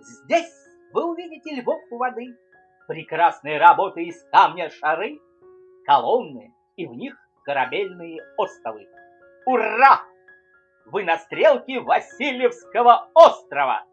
Здесь вы увидите львов у воды, прекрасные работы из камня шары, колонны и в них корабельные остовы. Ура! Вы на стрелке Васильевского острова!